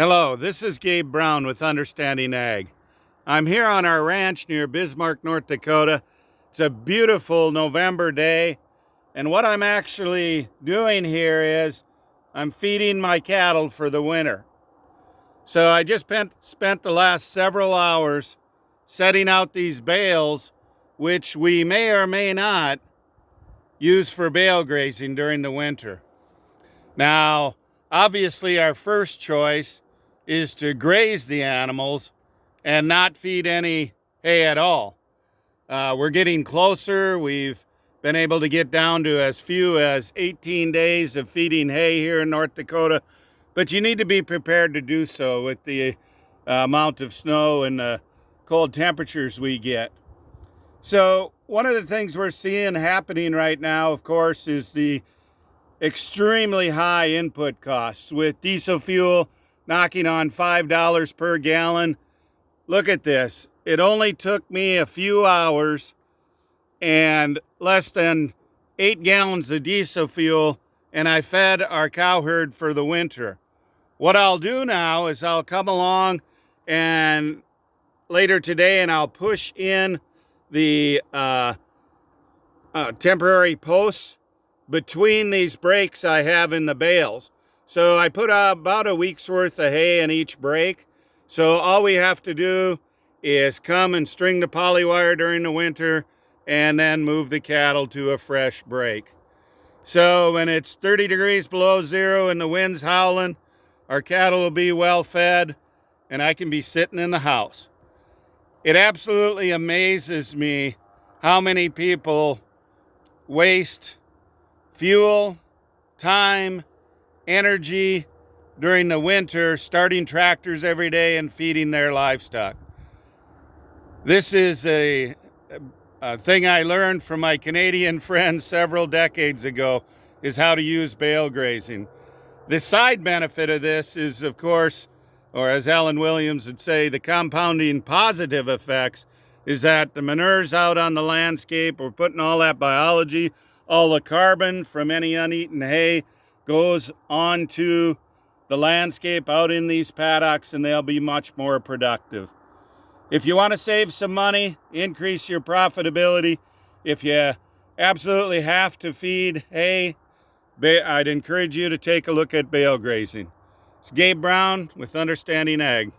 Hello, this is Gabe Brown with Understanding Ag. I'm here on our ranch near Bismarck, North Dakota. It's a beautiful November day, and what I'm actually doing here is I'm feeding my cattle for the winter. So I just spent, the last several hours setting out these bales, which we may or may not use for bale grazing during the winter. Now, obviously our first choice is to graze the animals and not feed any hay at all. Uh, we're getting closer. We've been able to get down to as few as 18 days of feeding hay here in North Dakota, but you need to be prepared to do so with the uh, amount of snow and the cold temperatures we get. So one of the things we're seeing happening right now, of course, is the extremely high input costs with diesel fuel knocking on $5 per gallon. Look at this. It only took me a few hours and less than eight gallons of diesel fuel and I fed our cow herd for the winter. What I'll do now is I'll come along and later today and I'll push in the uh, uh, temporary posts between these breaks I have in the bales. So I put about a week's worth of hay in each break. So all we have to do is come and string the poly wire during the winter and then move the cattle to a fresh break. So when it's 30 degrees below zero and the wind's howling, our cattle will be well fed and I can be sitting in the house. It absolutely amazes me how many people waste fuel, time, energy during the winter, starting tractors every day and feeding their livestock. This is a, a thing I learned from my Canadian friends several decades ago, is how to use bale grazing. The side benefit of this is, of course, or as Alan Williams would say, the compounding positive effects is that the manure's out on the landscape, we're putting all that biology, all the carbon from any uneaten hay goes onto the landscape out in these paddocks and they'll be much more productive. If you want to save some money, increase your profitability, if you absolutely have to feed hay, I'd encourage you to take a look at bale grazing. It's Gabe Brown with Understanding Ag.